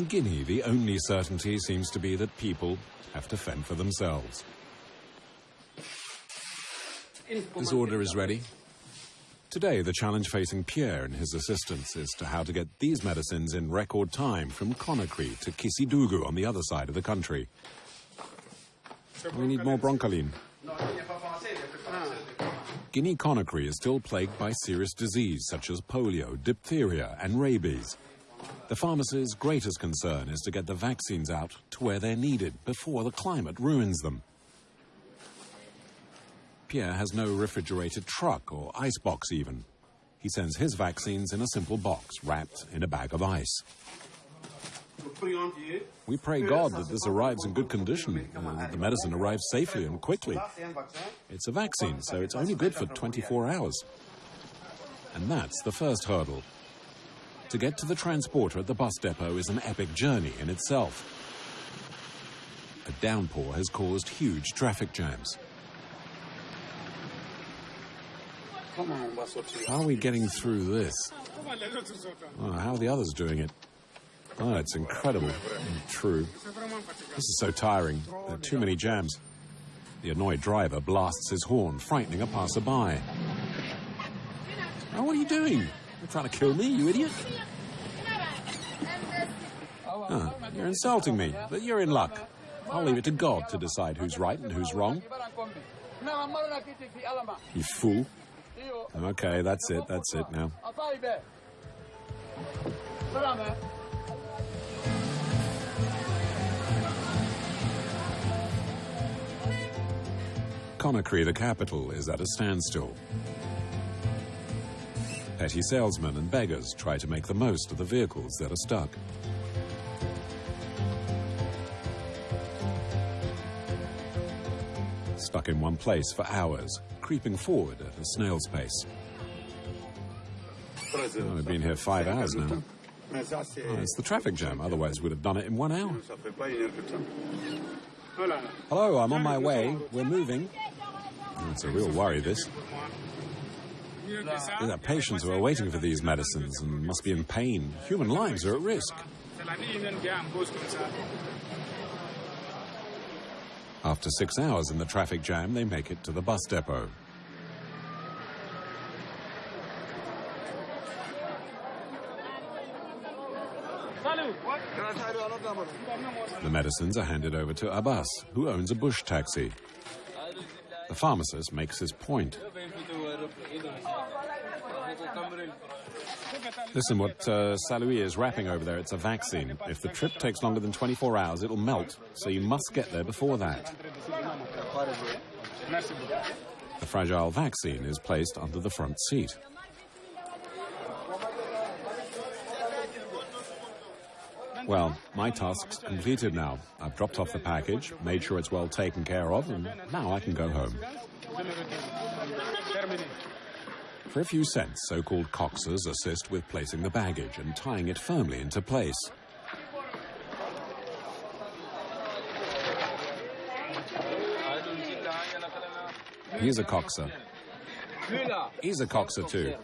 In Guinea, the only certainty seems to be that people have to fend for themselves. This order is ready. Today, the challenge facing Pierre and his assistants is to how to get these medicines in record time from Conakry to Kissidougou on the other side of the country. We need more broncholine. Guinea-Conakry is still plagued by serious disease such as polio, diphtheria and rabies. The pharmacy's greatest concern is to get the vaccines out to where they're needed before the climate ruins them. Pierre has no refrigerated truck or ice box even. He sends his vaccines in a simple box wrapped in a bag of ice. We pray God that this arrives in good condition and that the medicine arrives safely and quickly. It's a vaccine, so it's only good for 24 hours. And that's the first hurdle. To get to the transporter at the bus depot is an epic journey in itself. A downpour has caused huge traffic jams. How are we getting through this? Oh, how are the others doing it? Oh, it's incredible. True. This is so tiring. There are too many jams. The annoyed driver blasts his horn, frightening a passerby. Oh, what are you doing? You're trying to kill me, you idiot? You're insulting me, but you're in luck. I'll leave it to God to decide who's right and who's wrong. You fool. Okay, that's it, that's it now. Conakry, the capital, is at a standstill. Petty salesmen and beggars try to make the most of the vehicles that are stuck. Stuck in one place for hours, creeping forward at a snail's pace. Oh, I've been here five hours now. Oh, it's the traffic jam, otherwise we'd have done it in one hour. Hello, I'm on my way. We're moving. Oh, it's a real worry, this. There are patients who are waiting for these medicines and must be in pain. Human lives are at risk. After six hours in the traffic jam, they make it to the bus depot. The medicines are handed over to Abbas, who owns a bush taxi. The pharmacist makes his point. Listen, what uh, Saloui is wrapping over there, it's a vaccine. If the trip takes longer than 24 hours, it'll melt, so you must get there before that. The fragile vaccine is placed under the front seat. Well, my task's completed now. I've dropped off the package, made sure it's well taken care of, and now I can go home. For a few cents, so-called coxers assist with placing the baggage and tying it firmly into place. He's a coxer. He's a coxer too.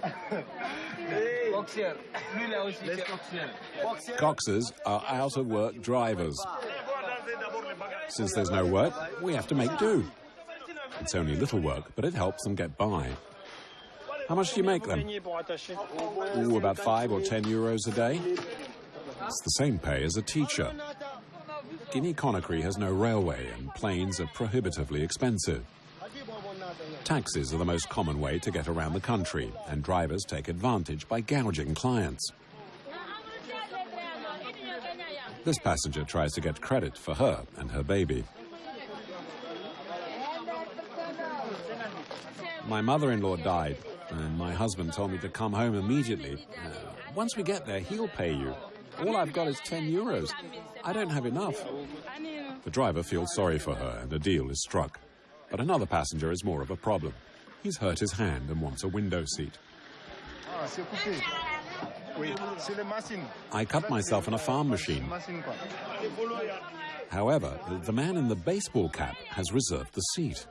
Coxers are out of work drivers. Since there's no work, we have to make do. It's only little work, but it helps them get by. How much do you make them? Ooh, about five or ten euros a day. It's the same pay as a teacher. Guinea-Conakry has no railway and planes are prohibitively expensive. Taxis are the most common way to get around the country, and drivers take advantage by gouging clients. This passenger tries to get credit for her and her baby. My mother-in-law died, and my husband told me to come home immediately. Uh, once we get there, he'll pay you. All I've got is 10 euros. I don't have enough. The driver feels sorry for her, and a deal is struck. But another passenger is more of a problem. He's hurt his hand and wants a window seat. I cut myself in a farm machine. However, the man in the baseball cap has reserved the seat.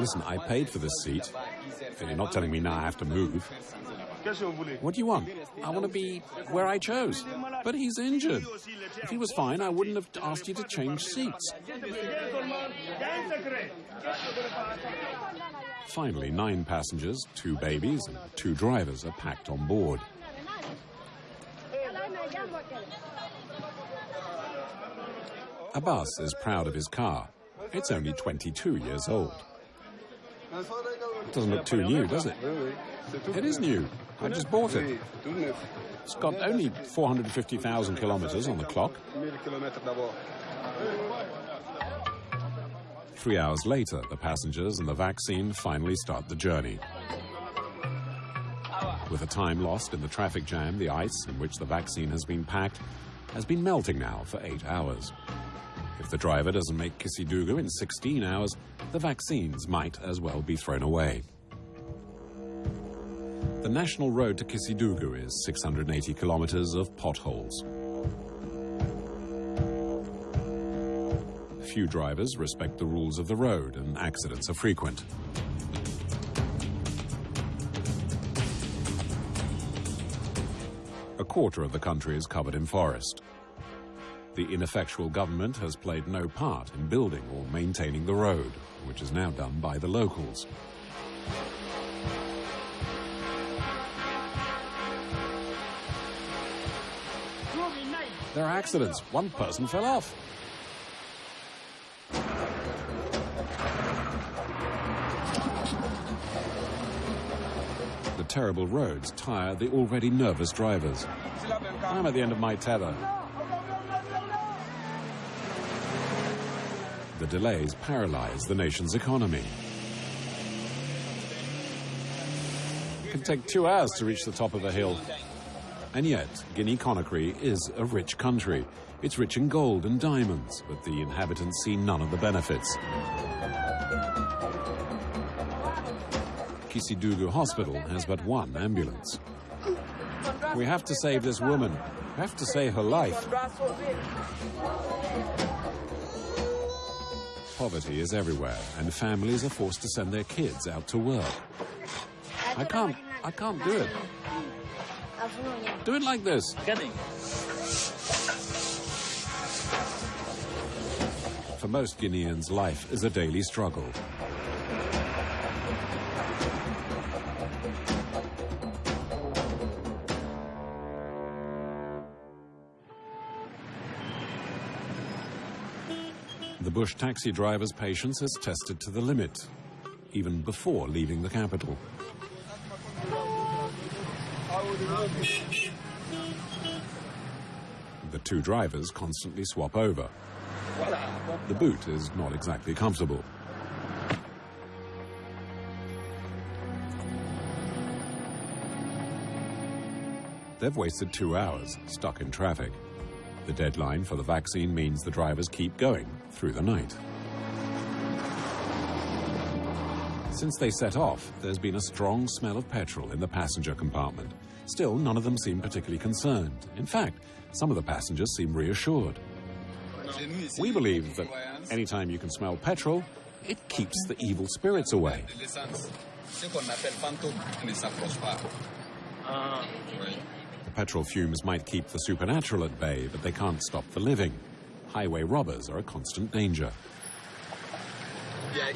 Listen, I paid for this seat. You're not telling me now I have to move. What do you want? I want to be where I chose. But he's injured. If he was fine, I wouldn't have asked you to change seats. Finally, nine passengers, two babies, and two drivers are packed on board. Abbas is proud of his car. It's only 22 years old. It doesn't look too new, does it? It is new. I just bought it. It's got only 450,000 kilometers on the clock. Three hours later, the passengers and the vaccine finally start the journey. With the time lost in the traffic jam, the ice in which the vaccine has been packed has been melting now for eight hours. If the driver doesn't make Kissidougou in 16 hours, the vaccines might as well be thrown away. The national road to Kissidougou is 680 kilometers of potholes. Few drivers respect the rules of the road and accidents are frequent. A quarter of the country is covered in forest. The ineffectual government has played no part in building or maintaining the road, which is now done by the locals. There are accidents. One person fell off. The terrible roads tire the already nervous drivers. I'm at the end of my tether. The delays paralyze the nation's economy. It can take two hours to reach the top of a hill. And yet, Guinea-Conakry is a rich country. It's rich in gold and diamonds, but the inhabitants see none of the benefits. Kissidougou Hospital has but one ambulance. We have to save this woman. We have to save her life. Poverty is everywhere, and families are forced to send their kids out to work. I can't, I can't do it. Do it like this. For most Guineans, life is a daily struggle. Bush taxi driver's patience is tested to the limit, even before leaving the capital. The two drivers constantly swap over. The boot is not exactly comfortable. They've wasted two hours, stuck in traffic. The deadline for the vaccine means the drivers keep going through the night. Since they set off, there's been a strong smell of petrol in the passenger compartment. Still, none of them seem particularly concerned. In fact, some of the passengers seem reassured. We believe that anytime you can smell petrol, it keeps the evil spirits away. Uh, The petrol fumes might keep the supernatural at bay, but they can't stop the living. Highway robbers are a constant danger.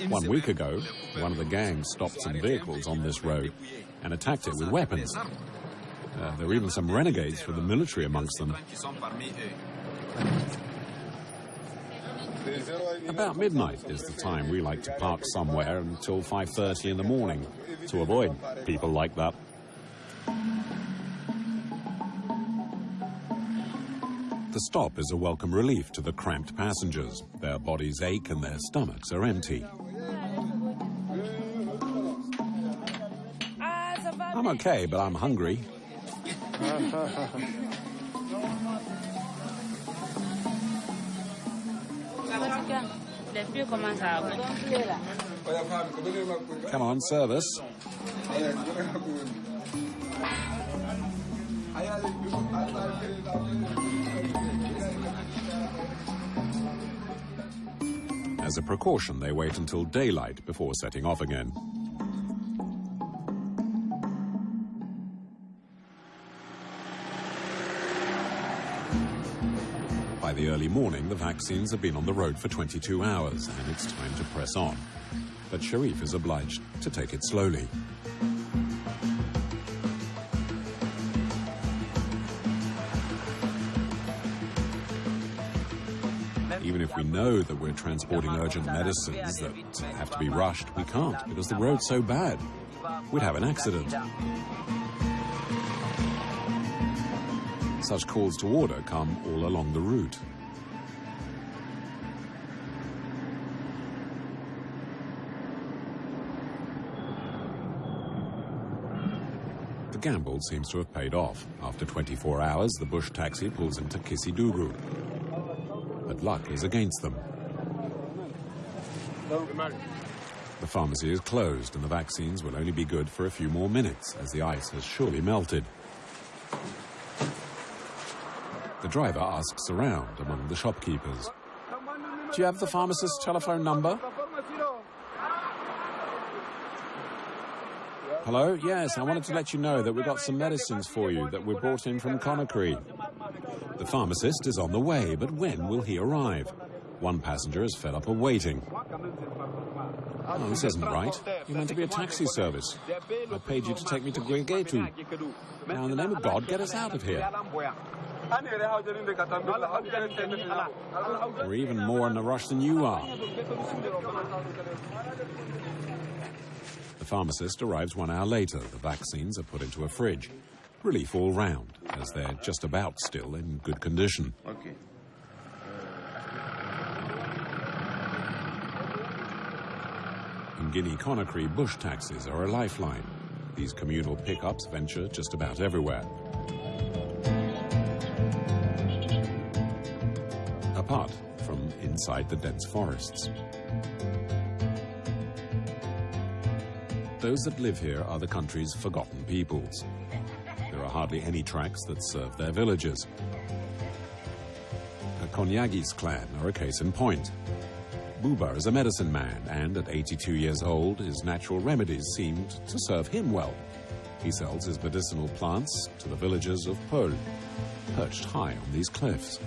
One week ago, one of the gangs stopped some vehicles on this road and attacked it with weapons. Uh, there were even some renegades from the military amongst them. About midnight is the time we like to park somewhere until 5.30 in the morning to avoid people like that. The stop is a welcome relief to the cramped passengers. Their bodies ache and their stomachs are empty. I'm okay, but I'm hungry. Come on, service. As a precaution, they wait until daylight before setting off again. By the early morning, the vaccines have been on the road for 22 hours, and it's time to press on. But Sharif is obliged to take it slowly. If we know that we're transporting urgent medicines that have to be rushed, we can't because the road's so bad. We'd have an accident. Such calls to order come all along the route. The gamble seems to have paid off. After 24 hours, the bush taxi pulls into Kissidougou. Luck is against them. The pharmacy is closed and the vaccines will only be good for a few more minutes as the ice has surely melted. The driver asks around among the shopkeepers. Do you have the pharmacist's telephone number? Hello? Yes, I wanted to let you know that we got some medicines for you that we brought in from Conakry. The pharmacist is on the way, but when will he arrive? One passenger is fed up of waiting. Oh, this isn't right. You're meant to be a taxi service. I paid you to take me to Guinguetou. Now, in the name of God, get us out of here. We're even more in a rush than you are. The pharmacist arrives one hour later. The vaccines are put into a fridge. Relief all round, as they're just about still in good condition. Okay. In Guinea-Conakry, bush taxis are a lifeline. These communal pickups venture just about everywhere. Apart from inside the dense forests. Those that live here are the country's forgotten peoples. Are hardly any tracks that serve their villages. The Konyagis clan are a case in point. Buba is a medicine man, and at 82 years old, his natural remedies seemed to serve him well. He sells his medicinal plants to the villagers of Pöl, perched high on these cliffs.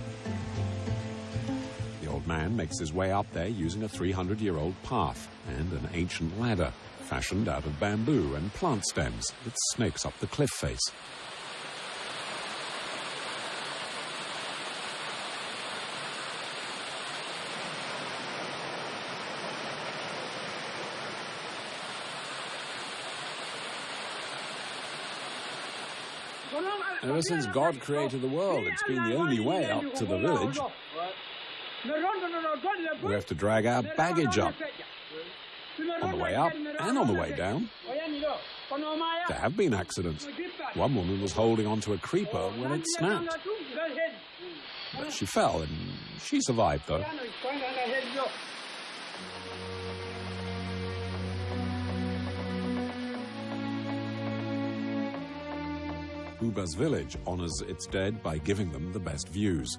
The old man makes his way up there using a 300-year-old path and an ancient ladder fashioned out of bamboo and plant stems that snakes up the cliff face. Ever since God created the world, it's been the only way up to the village. We have to drag our baggage up on the way up and on the way down. There have been accidents. One woman was holding onto a creeper when it snapped. But she fell and she survived, though. Buba's village honors its dead by giving them the best views.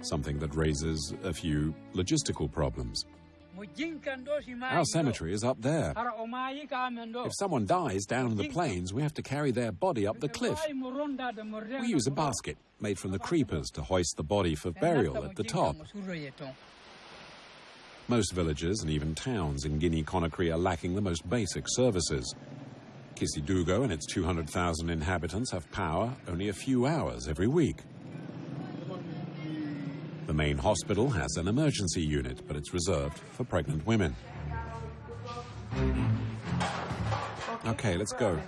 Something that raises a few logistical problems. Our cemetery is up there. If someone dies down in the plains, we have to carry their body up the cliff. We use a basket made from the creepers to hoist the body for burial at the top. Most villages and even towns in Guinea-Conakry are lacking the most basic services. Kissidougou and its 200,000 inhabitants have power only a few hours every week. The main hospital has an emergency unit, but it's reserved for pregnant women. Okay, let's go.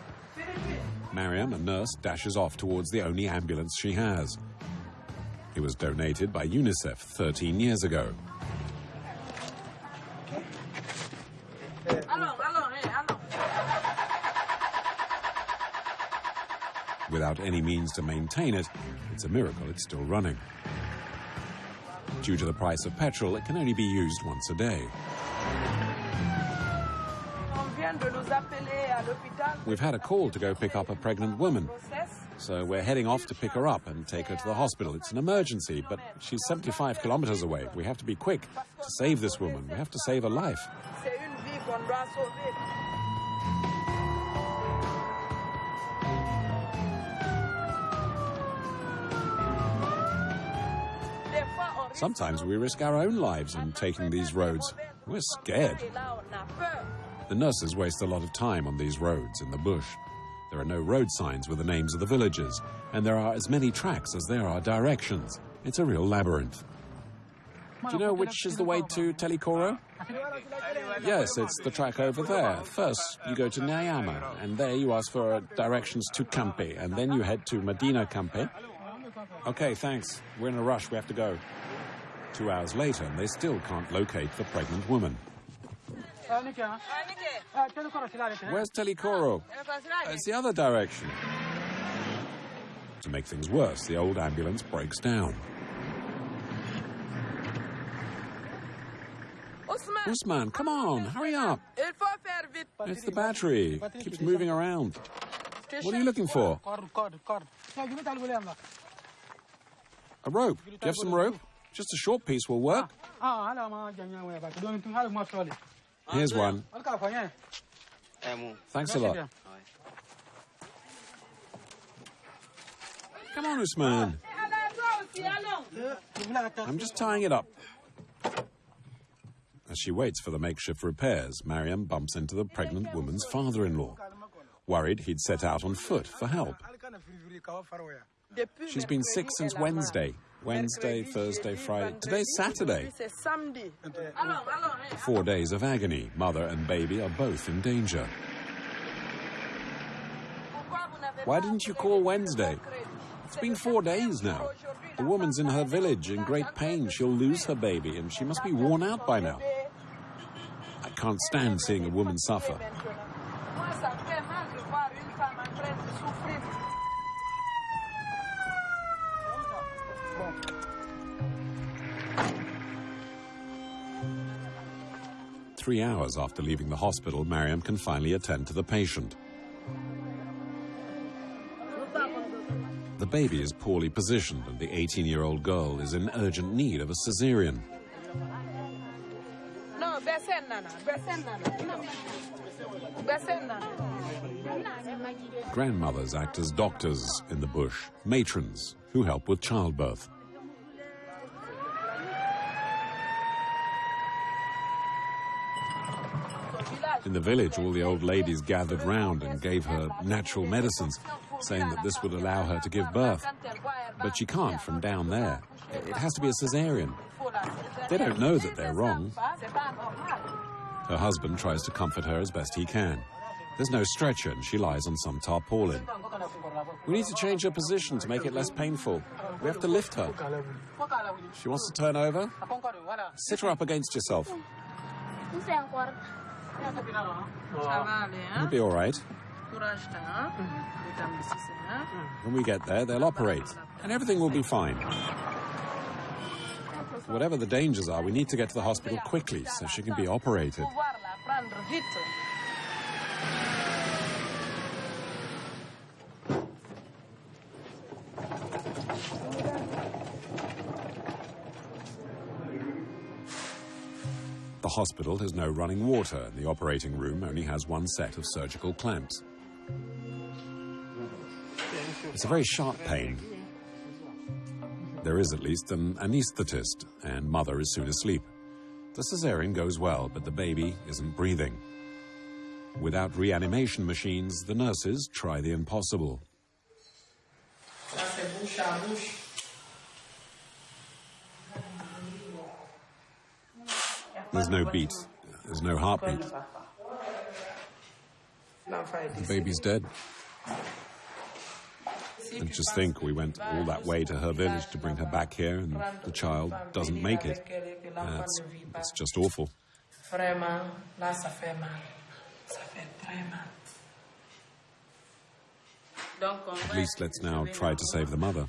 Mariam, a nurse, dashes off towards the only ambulance she has. It was donated by UNICEF 13 years ago. Without any means to maintain it, it's a miracle it's still running. Due to the price of petrol, it can only be used once a day. We've had a call to go pick up a pregnant woman. So we're heading off to pick her up and take her to the hospital. It's an emergency, but she's 75 kilometers away. We have to be quick to save this woman. We have to save her life. Sometimes we risk our own lives in taking these roads. We're scared. The nurses waste a lot of time on these roads in the bush. There are no road signs with the names of the villages, and there are as many tracks as there are directions. It's a real labyrinth. Do you know which is the way to Telikoro? Yes, it's the track over there. First, you go to Nyama, and there you ask for directions to Campe, and then you head to Medina Campe. Okay, thanks. We're in a rush. We have to go. Two hours later, and they still can't locate the pregnant woman. Where's Telikoro? It's the other direction. To make things worse, the old ambulance breaks down. Usman, come on, hurry up. It's the battery. It keeps moving around. What are you looking for? A rope. Do you have some rope? Just a short piece will work. Here's one. Thanks a lot. Come on, Usman. I'm just tying it up. As she waits for the makeshift repairs, Mariam bumps into the pregnant woman's father-in-law. Worried he'd set out on foot for help. She's been sick since Wednesday. Wednesday, Thursday, Friday. Today's Saturday. Four days of agony. Mother and baby are both in danger. Why didn't you call Wednesday? It's been four days now. The woman's in her village in great pain. She'll lose her baby, and she must be worn out by now. I can't stand seeing a woman suffer. Three hours after leaving the hospital, Mariam can finally attend to the patient. The baby is poorly positioned and the 18-year-old girl is in urgent need of a cesarean. Grandmothers act as doctors in the bush, matrons who help with childbirth. In the village, all the old ladies gathered round and gave her natural medicines, saying that this would allow her to give birth. But she can't from down there. It has to be a cesarean. They don't know that they're wrong. Her husband tries to comfort her as best he can. There's no stretcher and she lies on some tarpaulin. We need to change her position to make it less painful. We have to lift her. She wants to turn over. Sit her up against yourself. You'll be all right. When we get there, they'll operate, and everything will be fine. Whatever the dangers are, we need to get to the hospital quickly so she can be operated. Hospital has no running water, and the operating room only has one set of surgical clamps. It's a very sharp pain. There is at least an anaesthetist, and mother is soon asleep. The cesarean goes well, but the baby isn't breathing. Without reanimation machines, the nurses try the impossible. There's no beat. There's no heartbeat. The baby's dead. And just think, we went all that way to her village to bring her back here, and the child doesn't make it. That's, that's just awful. At least let's now try to save the mother.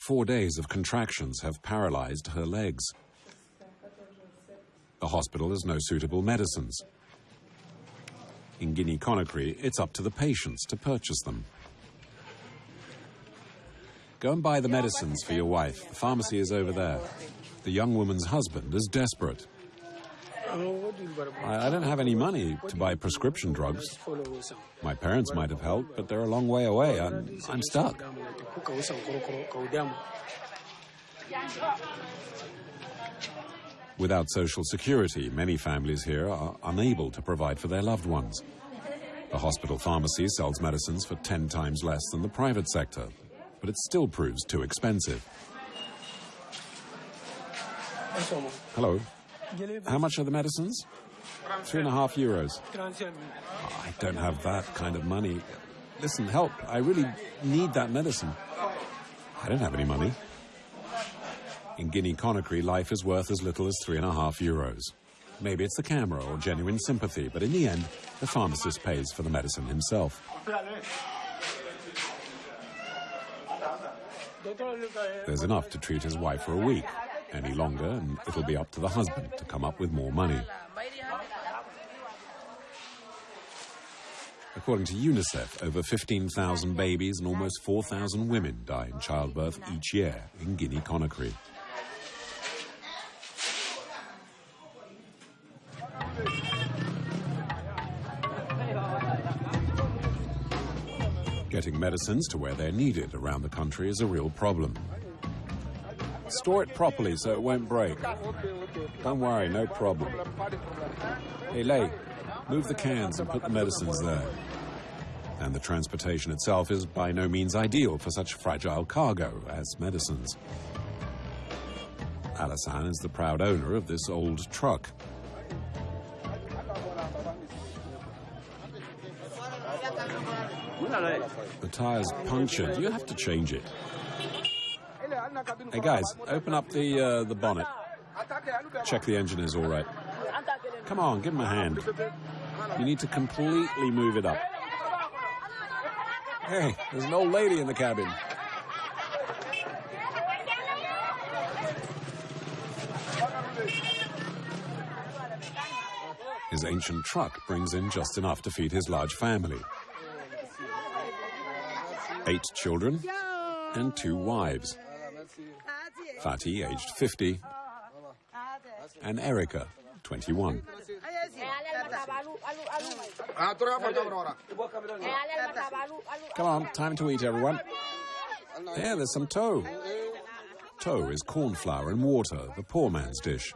Four days of contractions have paralyzed her legs. The hospital has no suitable medicines. In Guinea Conakry, it's up to the patients to purchase them. Go and buy the medicines for your wife. The pharmacy is over there. The young woman's husband is desperate. I, don't have any money to buy prescription drugs. My parents might have helped, but they're a long way away. I'm, I'm stuck. Without social security, many families here are unable to provide for their loved ones. The hospital pharmacy sells medicines for 10 times less than the private sector, but it still proves too expensive. Hello. How much are the medicines? Three and a half euros. I don't have that kind of money. Listen, help. I really need that medicine. I don't have any money. In Guinea Conakry, life is worth as little as three and a half euros. Maybe it's the camera or genuine sympathy, but in the end, the pharmacist pays for the medicine himself. There's enough to treat his wife for a week. Any longer, and it'll be up to the husband to come up with more money. According to UNICEF, over 15,000 babies and almost 4,000 women die in childbirth each year in Guinea Conakry. Medicines to where they're needed around the country is a real problem. Store it properly so it won't break. Don't worry, no problem. Hey, Lay, move the cans and put the medicines there. And the transportation itself is by no means ideal for such fragile cargo as medicines. Alassane is the proud owner of this old truck. The tire's punctured. You have to change it. Hey guys, open up the uh, the bonnet. Check the engine is all right. Come on, give him a hand. You need to completely move it up. Hey, there's an old lady in the cabin. His ancient truck brings in just enough to feed his large family. Eight children and two wives. Fatih, aged 50, and Erica, 21. Come on, time to eat, everyone. There, there's some tow. Tow is corn flour and water, the poor man's dish.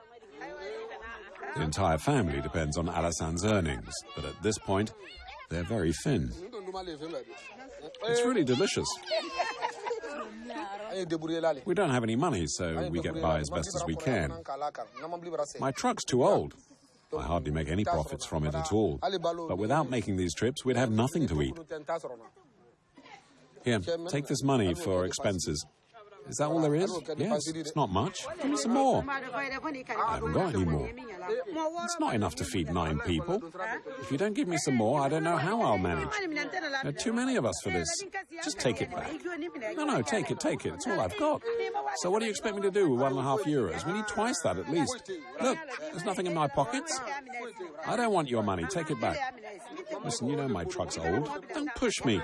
The entire family depends on Alassane's earnings, but at this point, they're very thin. It's really delicious. We don't have any money, so we get by as best as we can. My truck's too old. I hardly make any profits from it at all. But without making these trips, we'd have nothing to eat. Here, take this money for expenses. Is that all there is? Yes, it's not much. Give me some more. I haven't got any more. It's not enough to feed nine people. If you don't give me some more, I don't know how I'll manage. There are too many of us for this. Just take it back. No, no, take it, take it. It's all I've got. So what do you expect me to do with one and a half euros? We need twice that at least. Look, there's nothing in my pockets. I don't want your money. Take it back. Listen, you know my truck's old. Don't push me.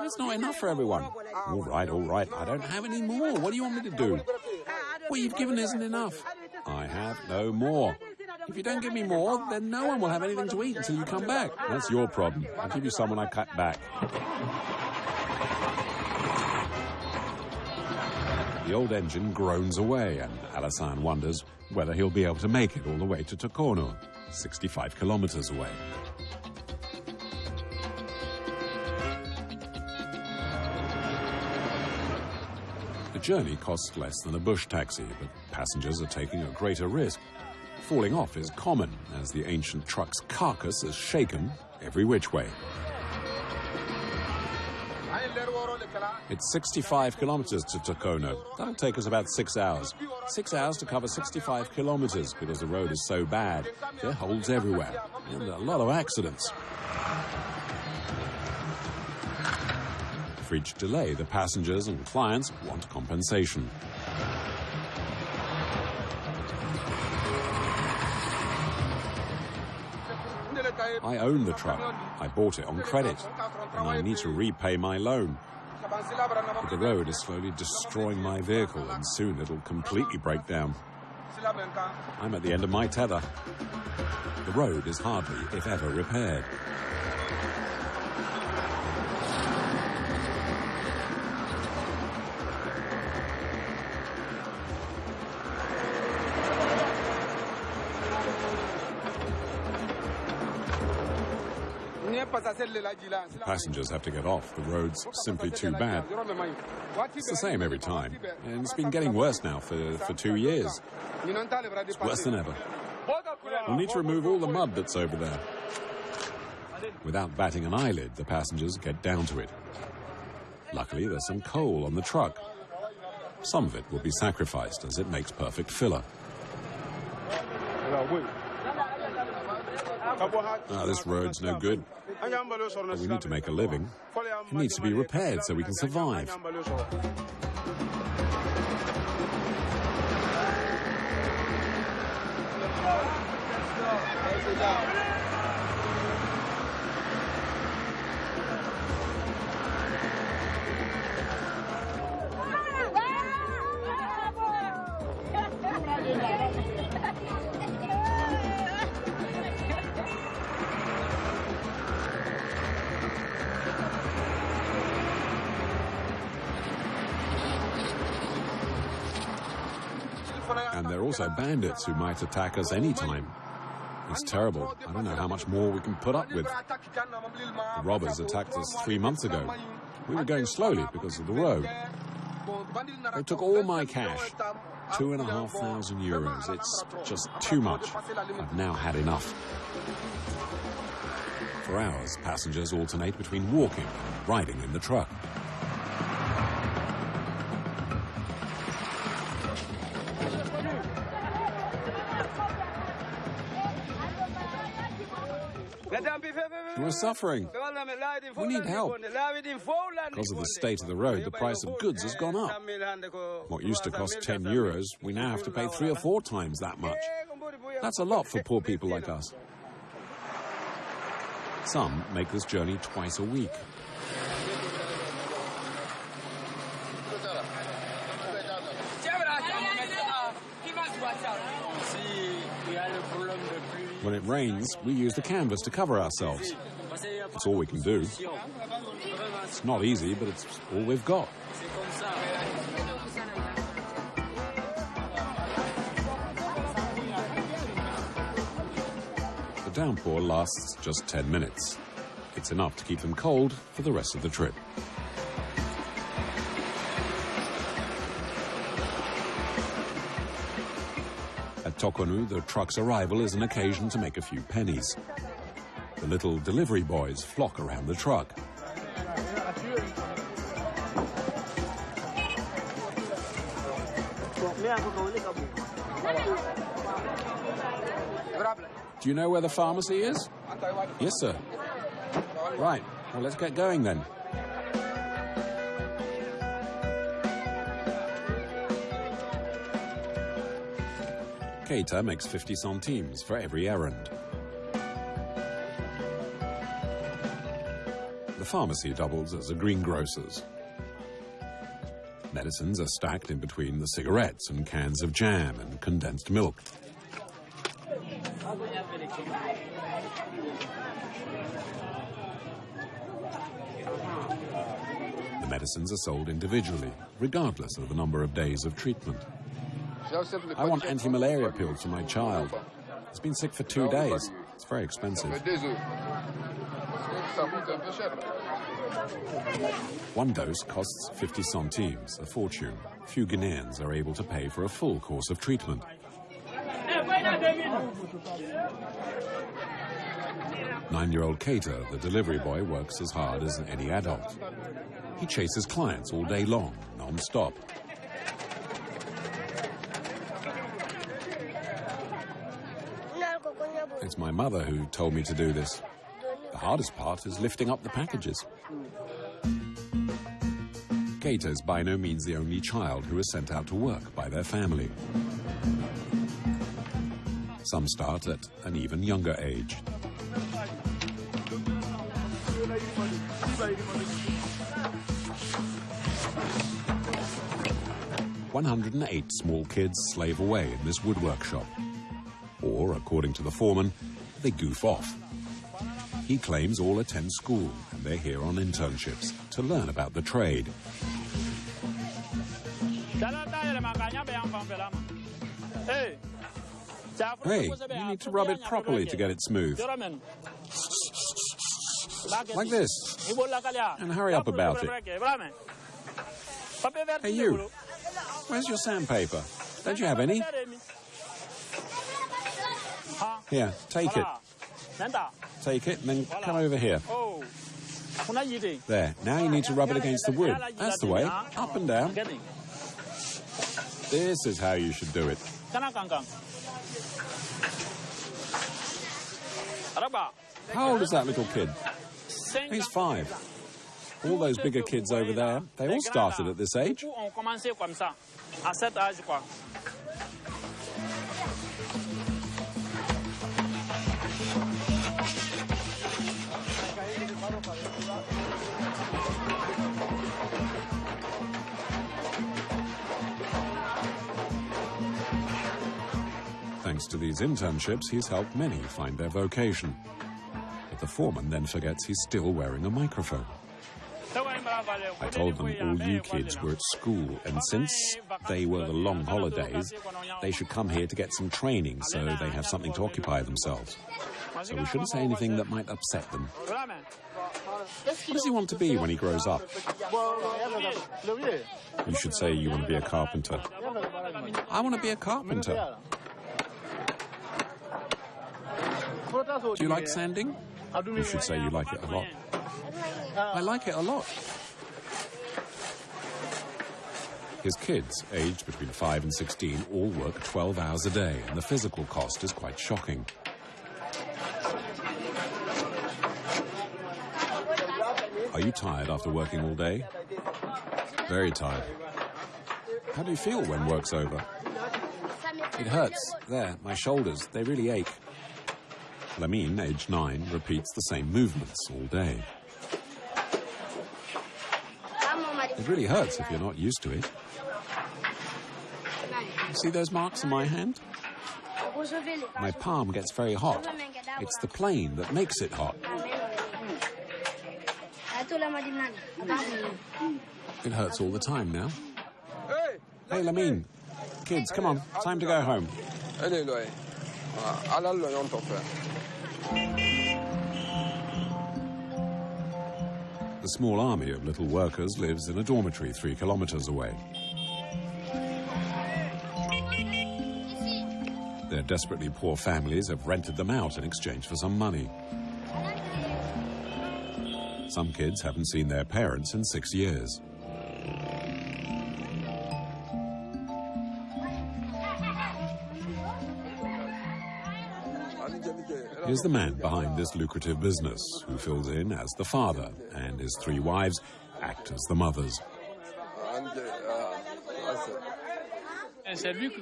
It's not enough for everyone. All right, all right. I don't have any more. What do you want me to do? What you've given isn't enough. I have no more. If you don't give me more, then no one will have anything to eat until you come back. That's your problem. I'll give you some when I cut back. The old engine groans away, and Alassane wonders whether he'll be able to make it all the way to Tokono, 65 kilometers away. Journey costs less than a bush taxi, but passengers are taking a greater risk. Falling off is common, as the ancient truck's carcass is shaken every which way. It's 65 kilometers to Tokono. That'll take us about six hours. Six hours to cover 65 kilometers because the road is so bad. There are holes everywhere and a lot of accidents. For each delay, the passengers and clients want compensation. I own the truck. I bought it on credit, and I need to repay my loan. But the road is slowly destroying my vehicle, and soon it'll completely break down. I'm at the end of my tether. The road is hardly, if ever, repaired. Passengers have to get off. The road's simply too bad. It's the same every time. And it's been getting worse now for, for two years. It's worse than ever. We'll need to remove all the mud that's over there. Without batting an eyelid, the passengers get down to it. Luckily, there's some coal on the truck. Some of it will be sacrificed as it makes perfect filler. Ah, this road's no good. We need to make a living. It needs to be repaired so we can survive. And there also bandits who might attack us anytime. It's terrible. I don't know how much more we can put up with. The robbers attacked us three months ago. We were going slowly because of the road. They took all my cash. Two and a half thousand euros. It's just too much. I've now had enough. For hours, passengers alternate between walking and riding in the truck. We're suffering. We need help. Because of the state of the road, the price of goods has gone up. What used to cost 10 euros, we now have to pay three or four times that much. That's a lot for poor people like us. Some make this journey twice a week. It rains, we use the canvas to cover ourselves. It's all we can do. It's not easy, but it's all we've got. The downpour lasts just 10 minutes. It's enough to keep them cold for the rest of the trip. At Tokonou, the truck's arrival is an occasion to make a few pennies. The little delivery boys flock around the truck. Do you know where the pharmacy is? Yes, sir. Right. Well, let's get going then. Keita makes 50 centimes for every errand. The pharmacy doubles as a greengrocer's. Medicines are stacked in between the cigarettes and cans of jam and condensed milk. The medicines are sold individually, regardless of the number of days of treatment. I want anti-malaria pills for my child. He's been sick for two days. It's very expensive. One dose costs 50 centimes, a fortune. Few Ghanaians are able to pay for a full course of treatment. Nine-year-old Keita, the delivery boy, works as hard as any adult. He chases clients all day long, non-stop. It's my mother who told me to do this. The hardest part is lifting up the packages. Keita is by no means the only child who is sent out to work by their family. Some start at an even younger age. One hundred and eight small kids slave away in this woodwork shop. Or, according to the foreman, they goof off. He claims all attend school and they're here on internships to learn about the trade. Hey, you need to rub it properly to get it smooth. like this. And hurry up about it. Hey, you. Where's your sandpaper? Don't you have any? Here, take it. Take it and then come over here. There. Now you need to rub it against the wood. That's the way. Up and down. This is how you should do it. How old is that little kid? He's five. All those bigger kids over there, they all started at this age. To these internships, he's helped many find their vocation. But the foreman then forgets he's still wearing a microphone. I told them all you kids were at school, and since they were the long holidays, they should come here to get some training so they have something to occupy themselves. So we shouldn't say anything that might upset them. What does he want to be when he grows up? You should say you want to be a carpenter. I want to be a carpenter. Do you like sanding? You should say you like it a lot. I like it a lot. His kids, aged between 5 and 16, all work 12 hours a day, and the physical cost is quite shocking. Are you tired after working all day? Very tired. How do you feel when work's over? It hurts. There, my shoulders, they really ache. Lamine, age nine, repeats the same movements all day. It really hurts if you're not used to it. See those marks on my hand? My palm gets very hot. It's the plane that makes it hot. It hurts all the time now. Hey, Lamine. Kids, come on. Time to go home. The small army of little workers lives in a dormitory three kilometers away. Their desperately poor families have rented them out in exchange for some money. Some kids haven't seen their parents in six years. Here's the man behind this lucrative business, who fills in as the father, and his three wives act as the mothers.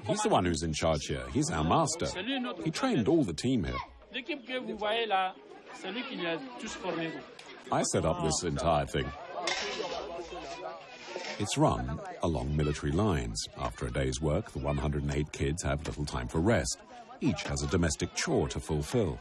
He's the one who's in charge here. He's our master. He trained all the team here. I set up this entire thing. It's run along military lines. After a day's work, the 108 kids have little time for rest. Each has a domestic chore to fulfill.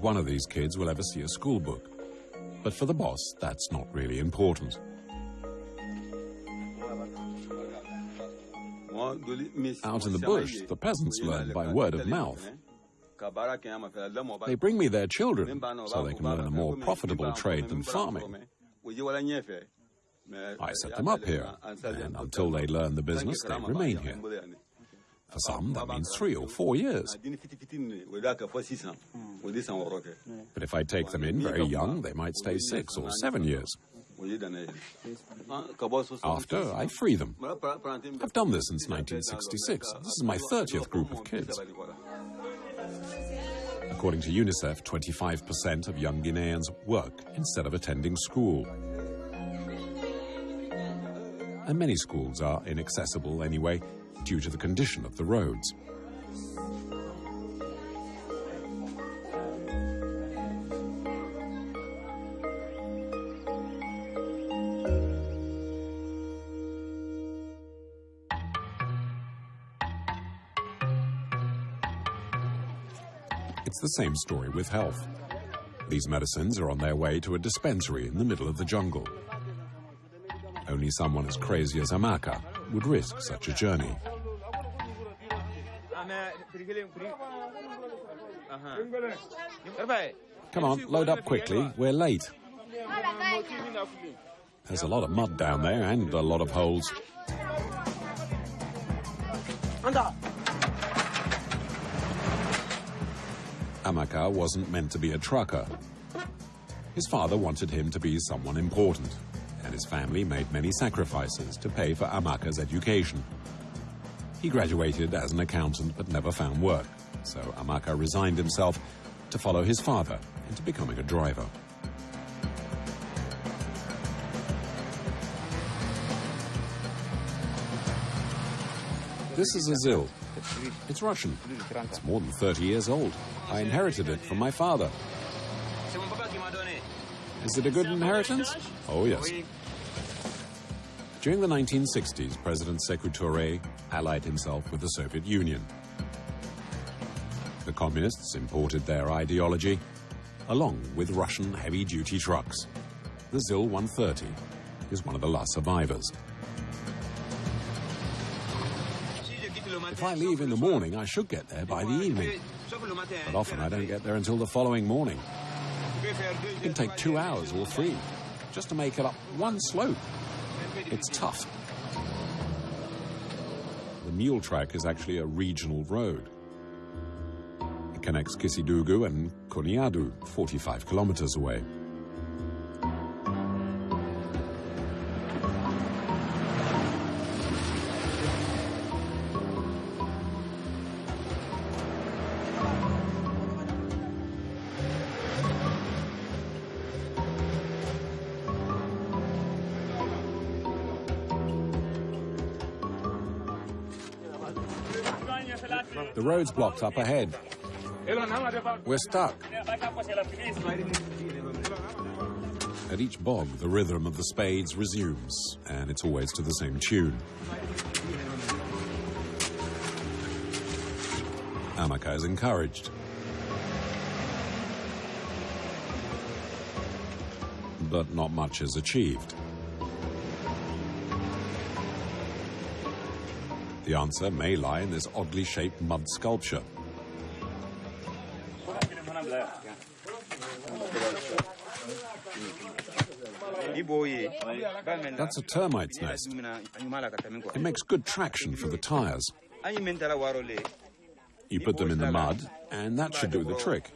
One of these kids will ever see a school book. But for the boss, that's not really important. Out in the bush, the peasants learn by word of mouth. They bring me their children so they can learn a more profitable trade than farming. I set them up here, and until they learn the business, they remain here. For some, that means three or four years. But if I take them in very young, they might stay six or seven years. After, I free them. I've done this since 1966. This is my 30th group of kids. According to UNICEF, 25% of young Guineans work instead of attending school. And many schools are inaccessible anyway, due to the condition of the roads. It's the same story with health. These medicines are on their way to a dispensary in the middle of the jungle. Only someone as crazy as Amaka would risk such a journey. Come on, load up quickly. We're late. There's a lot of mud down there and a lot of holes. Amaka wasn't meant to be a trucker. His father wanted him to be someone important, his family made many sacrifices to pay for Amaka's education. He graduated as an accountant but never found work, so Amaka resigned himself to follow his father into becoming a driver. This is a ZIL. It's Russian. It's more than 30 years old. I inherited it from my father. Is it a good inheritance? Oh, yes. During the 1960s, President Sekou Touré allied himself with the Soviet Union. The communists imported their ideology, along with Russian heavy-duty trucks. The ZIL 130 is one of the last survivors. If I leave in the morning, I should get there by the evening. But often I don't get there until the following morning. It can take two hours or three just to make it up one slope. It's tough. The mule track is actually a regional road. It connects Kissidougou and Kouniadou, 45 kilometers away. The road's blocked up ahead. We're stuck. At each bog, the rhythm of the spades resumes, and it's always to the same tune. Amaka is encouraged. But not much is achieved. The answer may lie in this oddly shaped mud sculpture. That's a termite's nest. It makes good traction for the tires. You put them in the mud, and that should do the trick.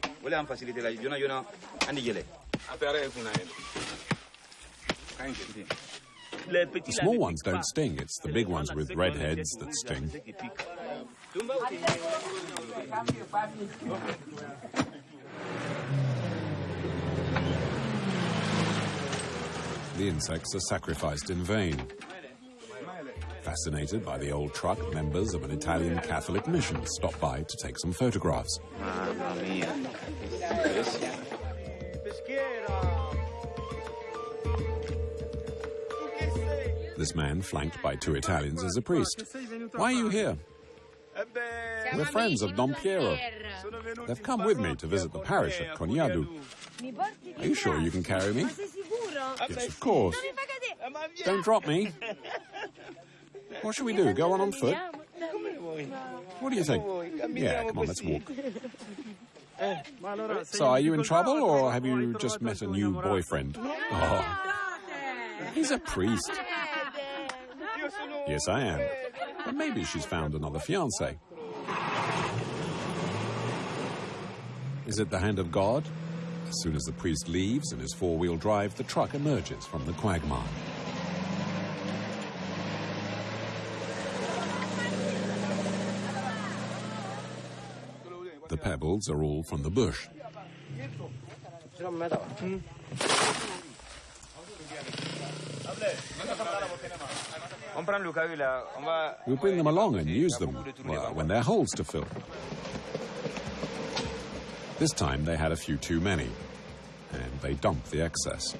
The small ones don't sting, it's the big ones with red heads that sting. The insects are sacrificed in vain. Fascinated by the old truck, members of an Italian Catholic mission stop by to take some photographs. This man, flanked by two Italians, is a priest. Why are you here? We're friends of Don Piero. They've come with me to visit the parish at Kouniadou. Are you sure you can carry me? Yes, of course. Don't drop me. What should we do? Go on on foot? What do you think? Yeah, come on, let's walk. So, are you in trouble, or have you just met a new boyfriend? Oh, he's a priest. Yes, I am. But maybe she's found another fiance. Is it the hand of God? As soon as the priest leaves in his four-wheel drive, the truck emerges from the quagmire. The pebbles are all from the bush. Hmm? We'll bring them along and use them when they're holes to fill. This time they had a few too many, and they dumped the excess.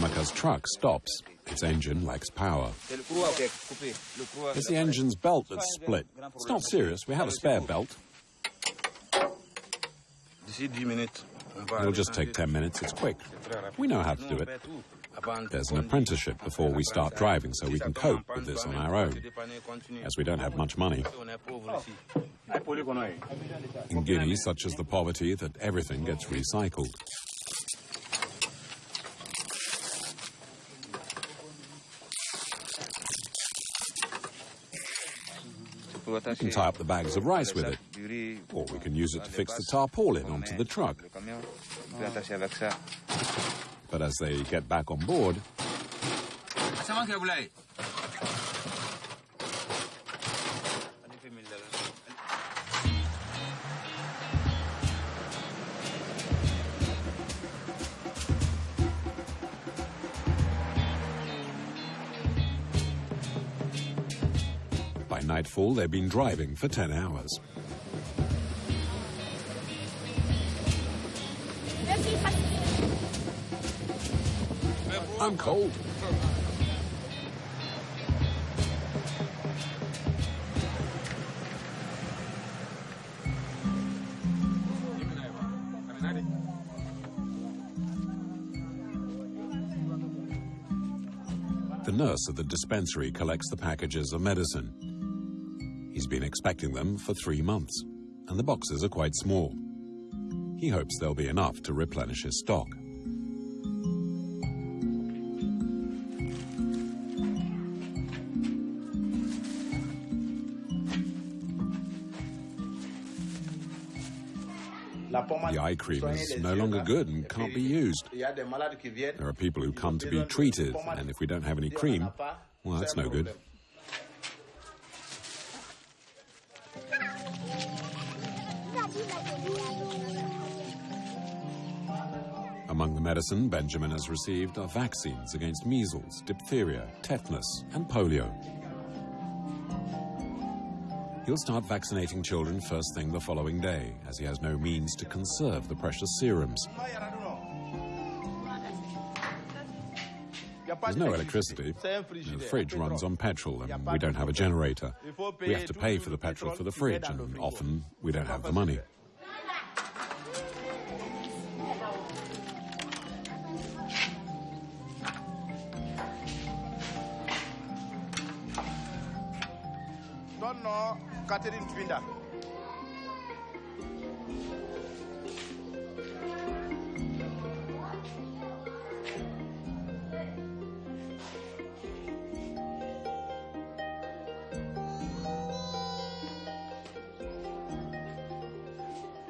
Namaka's truck stops. Its engine lacks power. It's the engine's belt that's split. It's not serious. We have a spare belt. It'll just take 10 minutes. It's quick. We know how to do it. There's an apprenticeship before we start driving so we can cope with this on our own, as we don't have much money. In Guinea, such as the poverty that everything gets recycled. We can tie up the bags of rice with it, or we can use it to fix the tarpaulin onto the truck. But as they get back on board, nightfall they've been driving for 10 hours. I'm cold. The nurse at the dispensary collects the packages of medicine. He's been expecting them for three months, and the boxes are quite small. He hopes there'll be enough to replenish his stock. The eye cream is no longer good and can't be used. There are people who come to be treated, and if we don't have any cream, well, that's no good. Medicine Benjamin has received are vaccines against measles, diphtheria, tetanus, and polio. He'll start vaccinating children first thing the following day, as he has no means to conserve the precious serums. There's no electricity. The fridge runs on petrol, and we don't have a generator. We have to pay for the petrol for the fridge, and often we don't have the money. Pindah,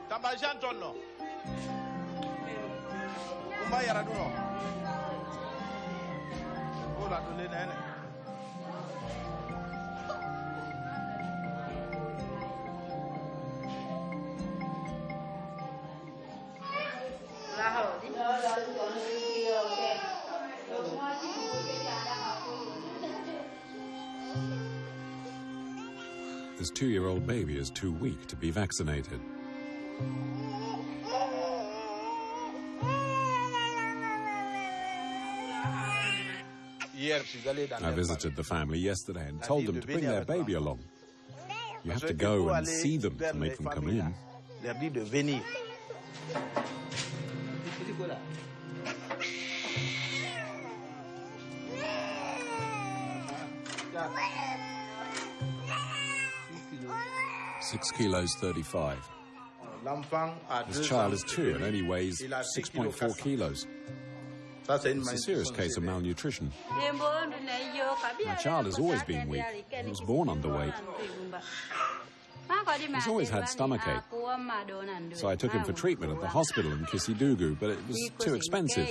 Tambajan tonno. Kuma yara duno. Ko la dole nene. Two-year-old baby is too weak to be vaccinated. I visited the family yesterday and told them to bring their baby along. You have to go and see them to make them come in. Six kilos, 35. This child is two and only weighs 6.4 kilos. It's a serious case of malnutrition. My child has always been weak. He was born underweight. He's always had stomachache. So I took him for treatment at the hospital in Kissidougou, but it was too expensive.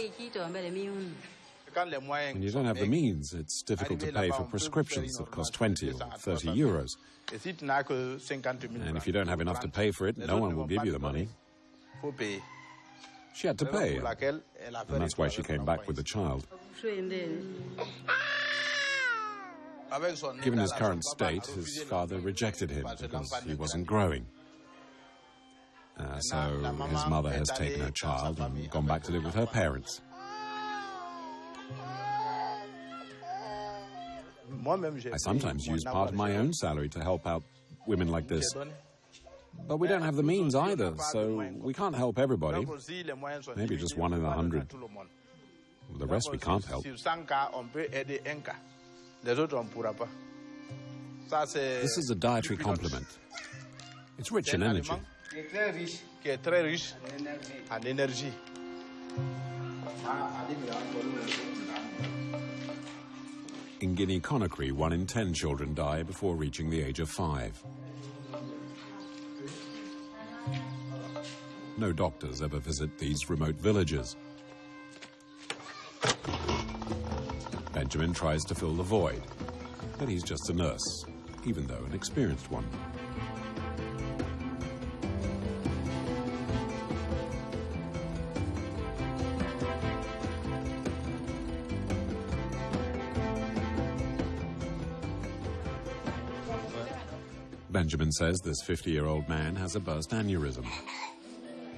When you don't have the means, it's difficult to pay for prescriptions that cost 20 or 30 euros. And if you don't have enough to pay for it, no one will give you the money. She had to pay, and that's why she came back with the child. Given his current state, his father rejected him because he wasn't growing. Uh, so his mother has taken her child and gone back to live with her parents. I sometimes use part of my own salary to help out women like this. But we don't have the means either, so we can't help everybody. Donc, si les moyens sont Maybe just one in a va donner à hundred. tout le monde. The rest we can't help. Sur 100 cas, on peut aider un cas. Les autres, on ne pourra pas. Ça, c'est This is a dietary complement. It's rich in un energy. aliment qui In Guinea Conakry, one in ten children die before reaching the age of five. No doctors ever visit these remote villages. Benjamin tries to fill the void, but he's just a nurse, even though an experienced one. Benjamin says this 50 year old man has a burst aneurysm.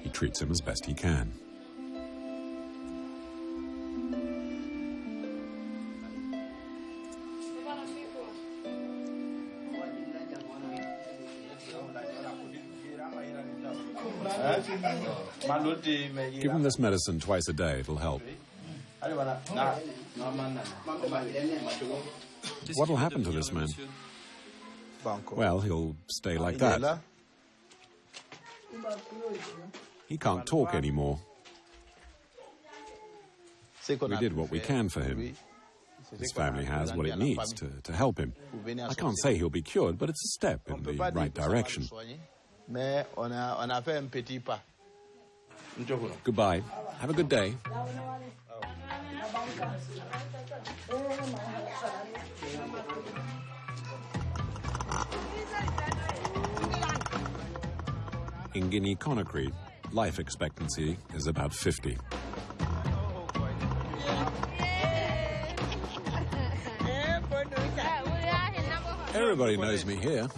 He treats him as best he can. Give him this medicine twice a day, it'll help. What'll happen to this man? Well, he'll stay like that. He can't talk anymore. We did what we can for him. His ce qu'on a family has what it needs to, to help him. Pour venir I à can't say he'll be cured, but it's a step in the right que ça va le direction. soigner, mais on a, on a fait un petit pas. Njokolo. Goodbye. Have a good day. In Guinea Conakry, life expectancy is about 50. Everybody knows me here.